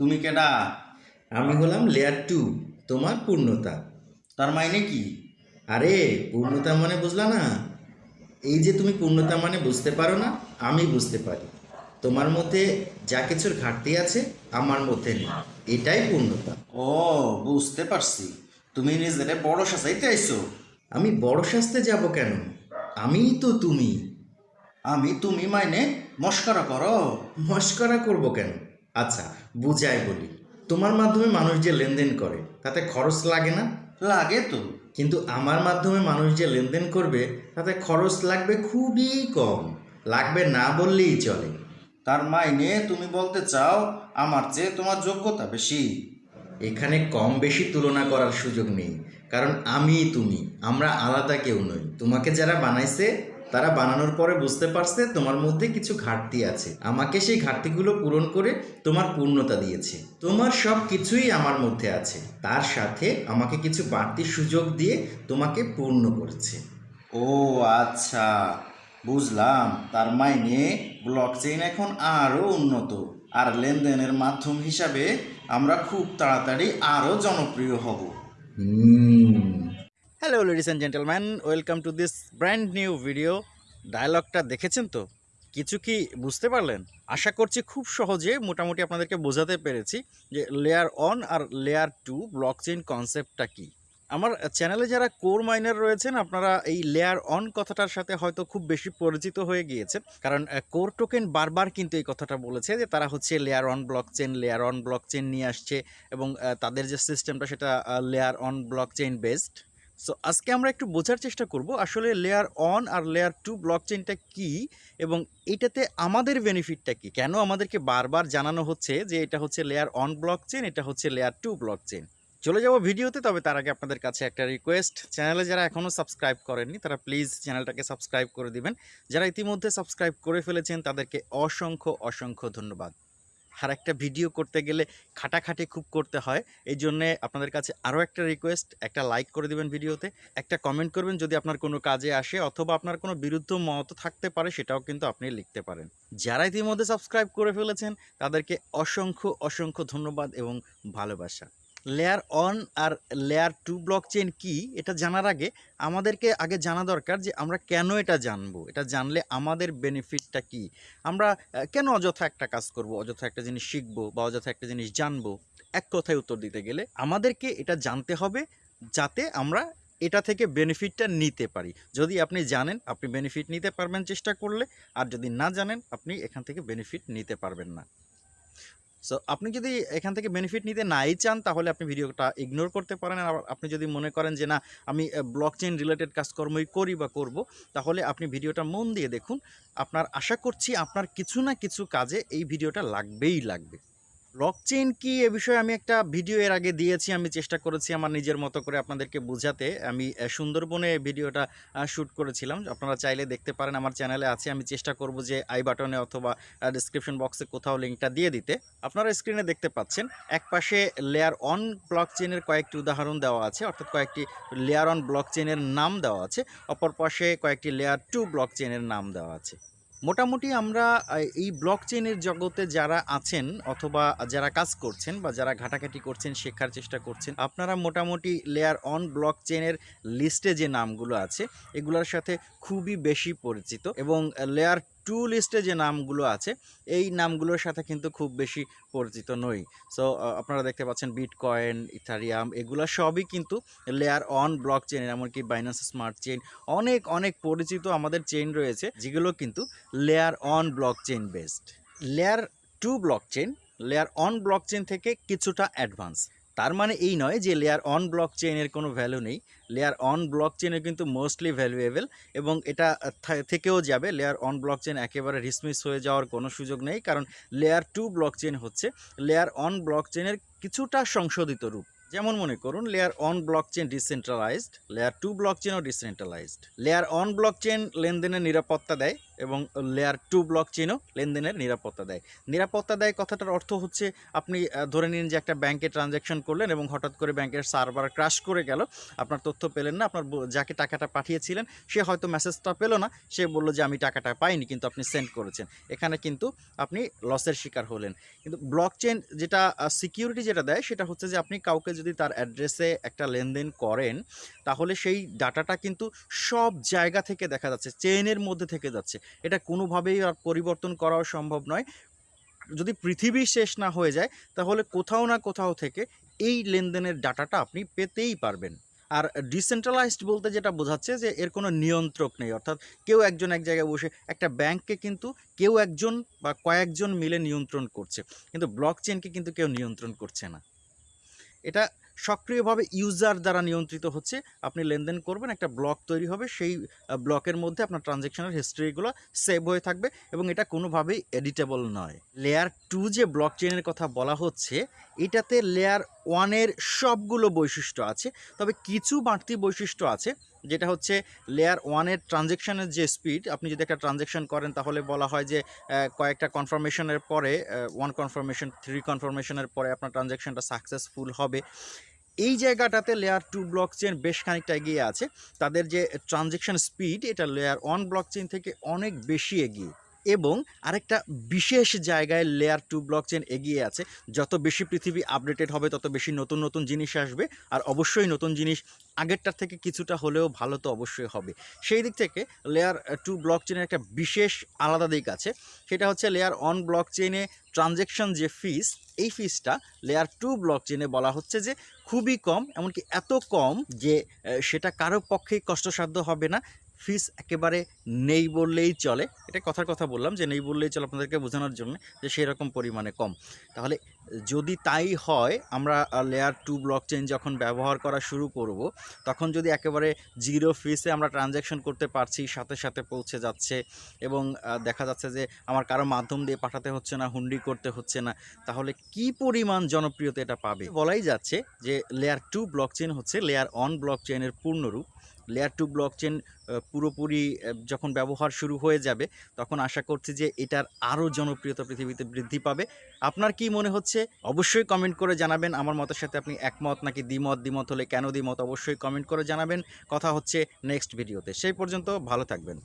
তুমি কেডা? আমি হলাম লেয়ার টু তোমার পূর্ণতা। তার মাইনে কি? আরে পূর্ণতা মানে বুঝলা না? এই যে তুমি পূর্ণতা মানে বুঝতে পারো না আমি বুঝতে পারি। তোমার মধ্যে যা কিছুর ঘাটতি আছে আমার মধ্যে নেই। এটাই পূর্ণতা। ও বুঝতে পারছি। তুমি নিজেরে বড় সাজাইতে আইছো। আমি বড় শাস্তে যাব কেন? আমিই তো তুমি। আমি তুমি মাইনে মস্করা করো। মস্করা করব কেন? আচ্ছা বুঝাই বলি। তোমার মাধ্যমে মানুষ যে লেনদেন করে তাতে খরচ লাগে না? লাগে তো। কিন্তু আমার মাধ্যমে মানুষ যে লেনদেন করবে তাতে খরচ লাগবে খুবই কম। লাগবে না বললেই চলে। তার মাইনে তুমি বলতে চাও আমার চেয়ে তোমার যোগ্যতা বেশি? এখানে কম বেশি তুলনা করার সুযোগ নেই। কারণ আমি তুমি আমরা আলাদা কেউ নই। তোমাকে যারা বানাইছে তারা বানানোর পরে বুঝতে পারছে তোমার মধ্যে কিছু ঘাটতি আছে। আমাকে সেই ঘাটতিগুলো পূরণ করে তোমার পূর্ণতা দিয়েছে। তোমার সব কিছুই আমার মধ্যে আছে। তার সাথে আমাকে কিছু বাড়তি সুযোগ দিয়ে তোমাকে পূর্ণ করছে। ও আচ্ছা বুঝলাম। তার মাইনে ব্লক চেইন এখন আরও উন্নত। আর লেনদেনের মাধ্যম হিসাবে আমরা খুব তাড়াতাড়ি আরও জনপ্রিয় হব। হুম। Hello ladies and gentleman welcome to this brand new video ডায়লগটা দেখেছেন তো? কিছু কি বুঝতে পারলেন? আশা করছি খুব সহজে মোটামুটি আপনাদেরকে বোঝাতে পেরেছি যে লেয়ার অন আর লেয়ার টু ব্লক চেইন কনসেপ্টটা কী। আমার চ্যানেলে যারা কোর মাইনার রয়েছেন, আপনারা এই লেয়ার অন কথাটার সাথে হয়তো খুব বেশি পরিচিত হয়ে গিয়েছেন। কারণ কোর টোকেন বারবার কিন্তু এই কথাটা বলেছে যে তারা হচ্ছে layer one blockchain layer one blockchain নিয়ে আসছে এবং তাদের যে সিস্টেমটা সেটা layer one blockchain based so আজকে আমরা একটু বোঝার চেষ্টা করব আসলে লেয়ার অন আর লেয়ার টু ব্লক চেনটা কী এবং এটাতে আমাদের বেনিফিটটা কি? কেন আমাদেরকে বারবার জানানো হচ্ছে যে এটা হচ্ছে লেয়ার অন ব্লক চেন এটা হচ্ছে লেয়ার টু ব্লক চেইন চলে যাব ভিডিওতে, তবে তার আগে আপনাদের কাছে একটা রিকোয়েস্ট চ্যানেলে যারা এখনও সাবস্ক্রাইব করেননি, তারা প্লিজ চ্যানেলটাকে সাবস্ক্রাইব করে দিবেন। যারা ইতিমধ্যে সাবস্ক্রাইব করে ফেলেছেন, তাদেরকে অসংখ্য অসংখ্য ধন্যবাদ। আর একটা ভিডিও করতে গেলে খাটাখাটি খুব করতে হয়। এই জন্যে আপনাদের কাছে আরও একটা রিকোয়েস্ট একটা লাইক করে দেবেন ভিডিওতে, একটা কমেন্ট করবেন যদি আপনার কোনো কাজে আসে অথবা আপনার কোনো বিরুদ্ধ মত থাকতে পারে সেটাও কিন্তু আপনি লিখতে পারেন। যারা ইতিমধ্যে সাবস্ক্রাইব করে ফেলেছেন তাদেরকে অসংখ্য অসংখ্য ধন্যবাদ এবং ভালোবাসা। লেয়ার অন আর লেয়ার টু ব্লক চেইন কী, এটা জানার আগে আমাদেরকে আগে জানা দরকার যে আমরা কেন এটা জানব। এটা জানলে আমাদের বেনিফিটটা কি? আমরা কেন অযথা একটা কাজ করব, অযথা একটা জিনিস শিখব বা অযথা একটা জিনিস জানব? এক কথায় উত্তর দিতে গেলে আমাদেরকে এটা জানতে হবে যাতে আমরা এটা থেকে বেনিফিটটা নিতে পারি। যদি আপনি জানেন, আপনি বেনিফিট নিতে পারবেন চেষ্টা করলে, আর যদি না জানেন, আপনি এখান থেকে বেনিফিট নিতে পারবেন না। সো আপনি যদি এখান থেকে বেনিফিট নিতে নাই চান, তাহলে আপনি ভিডিওটা ইগনোর করতে পারেন। আর আপনি যদি মনে করেন যে, না, আমি ব্লক চেইন রিলেটেড কাজকর্মই করি বা করব, তাহলে আপনি ভিডিওটা মন দিয়ে দেখুন। আপনার আশা করছি আপনার কিছু না কিছু কাজে এই ভিডিওটা লাগবেই লাগবে। ব্লক চেইন কি এ বিষয়ে আমি একটা ভিডিও এর আগে দিয়েছি, আমি চেষ্টা করেছি আমার নিজের মতো করে আপনাদেরকে বোঝাতে। আমি সুন্দরবনে ভিডিওটা শ্যুট করেছিলাম। আপনারা চাইলে দেখতে পারেন, আমার চ্যানেলে আছে। আমি চেষ্টা করব যে আই বাটনে অথবা ডিসক্রিপশন বক্সে কোথাও লিঙ্কটা দিয়ে দিতে। আপনারা স্ক্রিনে দেখতে পাচ্ছেন, এক পাশে লেয়ার অন ব্লক চেইনের কয়েকটি উদাহরণ দেওয়া আছে, অর্থাৎ কয়েকটি লেয়ার অন ব্লক চেইনের নাম দেওয়া আছে। অপর পাশে কয়েকটি লেয়ার টু ব্লক চেইনের নাম দেওয়া আছে। মোটামুটি আমরা এই ব্লক চেইনের জগতে যারা আছেন অথবা যারা কাজ করছেন বা যারা ঘাটাঘাটি করছেন, শেখার চেষ্টা করছেন, আপনারা মোটামুটি লেয়ার অন ব্লক চেইনের লিস্টে যে নামগুলো আছে, এগুলোর সাথে খুবই বেশি পরিচিত এবং লেয়ার টু লিস্টে যে নামগুলো আছে, এই নামগুলোর সাথে কিন্তু খুব বেশি পরিচিত নই। সো আপনারা দেখতে পাচ্ছেন বিটকয়েন ইথারিয়াম এগুলো সবই কিন্তু লেয়ার অন ব্লক চেইন এমনকি বাইন্যান্স স্মার্ট চেইন অনেক অনেক পরিচিত আমাদের চেইন রয়েছে, যেগুলো কিন্তু layer one blockchain based layer two blockchain layer one blockchain থেকে কিছুটা অ্যাডভান্স তার মানে এই নয় যে লেয়ার অন ব্লক চেইনের কোনো ভ্যালু নেই। লেয়ার অন ব্লক চেইনে কিন্তু মোস্টলি ভ্যালুয়েবল এবং এটা থেকেও যাবে। লেয়ার অন ব্লক চেইন একেবারে রিসমিস হয়ে যাওয়ার কোনো সুযোগ নেই কারণ লেয়ার টু ব্লক চেইন হচ্ছে লেয়ার অন ব্লক চেইনের কিছুটা সংশোধিত রূপ। যেমন মনে করুন layer one blockchain decentralized layer two block চেইনও decentralized layer one blockchain লেনদেনের নিরাপত্তা দেয় এবং লেয়ার টু ব্লক চেনও লেনদেনের নিরাপত্তা দেয়। নিরাপত্তা দেয় কথাটার অর্থ হচ্ছে আপনি ধরে নিন যে একটা ব্যাংকে ট্রানজ্যাকশন করলেন এবং হঠাৎ করে ব্যাংকের সার্ভার ক্রাশ করে গেল, আপনার তথ্য পেলেন না, আপনার যাকে টাকাটা পাঠিয়েছিলেন, সে হয়তো মেসেজটা পেল না, সে বলল যে আমি টাকাটা পাইনি কিন্তু আপনি সেন্ড করেছেন। এখানে কিন্তু আপনি লসের শিকার হলেন। কিন্তু ব্লক চেন যেটা সিকিউরিটি যেটা দেয় সেটা হচ্ছে যে আপনি কাউকে যদি তার অ্যাড্রেসে একটা লেনদেন করেন, তাহলে সেই ডাটাটা কিন্তু সব জায়গা থেকে দেখা যাচ্ছে চেইনের মধ্যে থেকে যাচ্ছে। এটা কোনোভাবেই পরিবর্তন করাও সম্ভব নয়। যদি পৃথিবী শেষ না হয়ে যায়, তাহলে কোথাও না কোথাও থেকে এই লেনদেনের ডাটাটা আপনি পেতেই পারবেন। আর ডিসেন্ট্রালাইজড বলতে যেটা বোঝাচ্ছে যে এর কোনো নিয়ন্ত্রক নেই। অর্থাৎ কেউ একজন এক জায়গায় বসে একটা ব্যাংককে কিন্তু কেউ একজন বা কয়েকজন মিলে নিয়ন্ত্রণ করছে। কিন্তু ব্লক চেনকে কিন্তু কেউ নিয়ন্ত্রণ করছে না। এটা সক্রিয়ভাবে ইউজার দ্বারা নিয়ন্ত্রিত হচ্ছে। আপনি লেনদেন করবেন, একটা ব্লক তৈরি হবে, সেই ব্লকের মধ্যে আপনার ট্রানজ্যাকশনের হিস্ট্রিগুলো সেভ হয়ে থাকবে এবং এটা কোনোভাবেই এডিটেবল নয়। লেয়ার টু যে ব্লক চেনের কথা বলা হচ্ছে, এটাতে লেয়ার ওয়ানের সবগুলো বৈশিষ্ট্য আছে। তবে কিছু বাড়তি বৈশিষ্ট্য আছে, যেটা হচ্ছে লেয়ার ওয়ানের ট্রানজ্যাকশনের যে স্পিড আপনি যদি একটা ট্রানজ্যাকশন করেন তাহলে বলা হয় যে কয়েকটা কনফার্মেশনের পরে ওয়ান কনফার্মেশন থ্রি কনফার্মেশনের পরে আপনার ট্রানজ্যাকশনটা সাকসেসফুল হবে। এই জায়গাটাতে লেয়ার টু ব্লক চেন বেশ খানিকটা এগিয়ে আছে। তাদের যে ট্রানজেকশন স্পিড এটা লেয়ার ওয়ান ব্লক চেন থেকে অনেক বেশি এগিয়ে। এবং আরেকটা বিশেষ জায়গায় লেয়ার টু ব্লক চেন এগিয়ে আছে। যত বেশি পৃথিবী আপডেটেড হবে, তত বেশি নতুন নতুন জিনিস আসবে। আর অবশ্যই নতুন জিনিস আগেরটার থেকে কিছুটা হলেও ভালো তো অবশ্যই হবে। সেই দিক থেকে লেয়ার টু ব্লক চেনের একটা বিশেষ আলাদা দিক আছে। সেটা হচ্ছে লেয়ার অন ব্লক চেনে ট্রানজ্যাকশন যে ফিস এই ফিজটা লেয়ার টু ব্লক চেনে বলা হচ্ছে যে খুবই কম, এমনকি এত কম যে সেটা কারও পক্ষেই কষ্টসাধ্য হবে না। ফিস একেবারে নেই বললেই চলে। এটা কথার কথা বললাম যে নেই বললেই চলে আপনাদেরকে বোঝানোর জন্য যে সেই রকম পরিমাণে কম। তাহলে যদি তাই হয়, আমরা লেয়ার টু ব্লক চেন যখন ব্যবহার করা শুরু করব, তখন যদি একেবারে জিরো ফিসে আমরা ট্রানজ্যাকশন করতে পারছি, সাথে সাথে পৌঁছে যাচ্ছে এবং দেখা যাচ্ছে যে আমার কারও মাধ্যম দিয়ে পাঠাতে হচ্ছে না, হুন্ডি করতে হচ্ছে না, তাহলে কি পরিমাণ জনপ্রিয়তা এটা পাবে? বলাই যাচ্ছে যে লেয়ার টু ব্লক চেন হচ্ছে লেয়ার অন ব্লক চেনের পূর্ণরূপ। লেয়ার টু ব্লক চেন পুরোপুরি যখন ব্যবহার শুরু হয়ে যাবে, তখন আশা করছি যে এটার আরও জনপ্রিয়তা পৃথিবীতে বৃদ্ধি পাবে। আপনার কি মনে হচ্ছে? অবশ্যই কমেন্ট করে জানাবেন। আমার মতের সাথে আপনি একমত নাকি দ্বিমত? দ্বিমত হলে কেন দ্বিমত? অবশ্যই কমেন্ট করে জানাবেন। কথা হচ্ছে নেক্সট ভিডিওতে সেই পর্যন্ত ভালো থাকবেন।